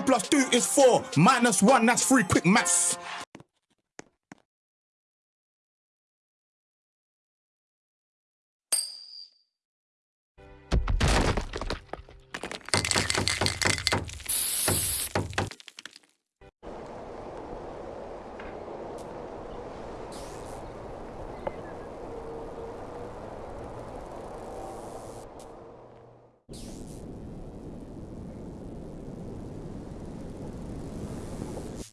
Two plus is four. Minus one, that's three. Quick maths.